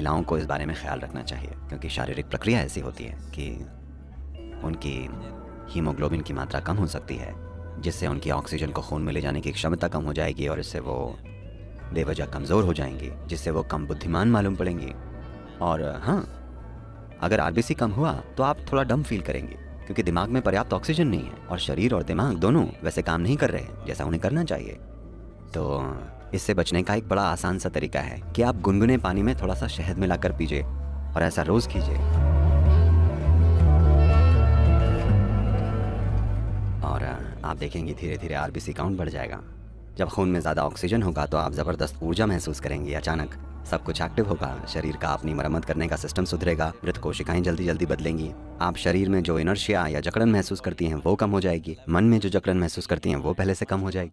महिलाओं को इस बारे में ख्याल रखना चाहिए, क्योंकि शारीरिक प्रक्रिया ऐसी होती है कि उनकी हीमोग्लोबिन की मात्रा कम हो सकती है, जिससे उनकी ऑक्सीजन को खून में ले जाने की क्षमता कम हो जाएगी और इससे वो बेवजह कमज़ोर हो जाएँगी, जिससे वो कम बुद्धिमान मालूम पड़ेंगी। और हाँ अगर आरबीसी कम हुआ तो आप थोड़ा डम फील करेंगे, क्योंकि दिमाग में पर्याप्त ऑक्सीजन नहीं है और शरीर और दिमाग दोनों वैसे काम नहीं कर रहे हैं, जैसा उन्हें करना चाहिए। तो इससे बचने का एक बड़ा आसान सा तरीका है कि आप गुनगुने पानी में थोड़ा सा शहद मिलाकर पीजिए और ऐसा रोज कीजिए। और आप देखेंगे धीरे धीरे आरबीसी काउंट बढ़ जाएगा। जब खून में ज़्यादा ऑक्सीजन होगा तो आप ज़बरदस्त ऊर्जा महसूस करेंगे, अचानक। सब कुछ एक्टिव होगा, शरीर का अपनी मरम्मत करने का सिस्टम सुधरेगा, मृत कोशिकाएँ जल्दी जल्दी बदलेंगी। आप शरीर में जो इनर्शिया या जकड़न महसूस करती हैं वो कम हो जाएगी। मन में जो जकड़न महसूस करती हैं वो पहले से कम हो जाएगी।